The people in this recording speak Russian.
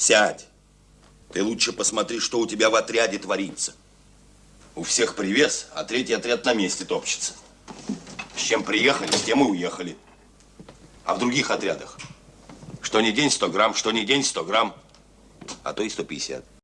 Сядь. Ты лучше посмотри, что у тебя в отряде творится. У всех привес, а третий отряд на месте топчется. С чем приехали, с тем и уехали. А в других отрядах? Что не день 100 грамм, что не день 100 грамм, а то и 150.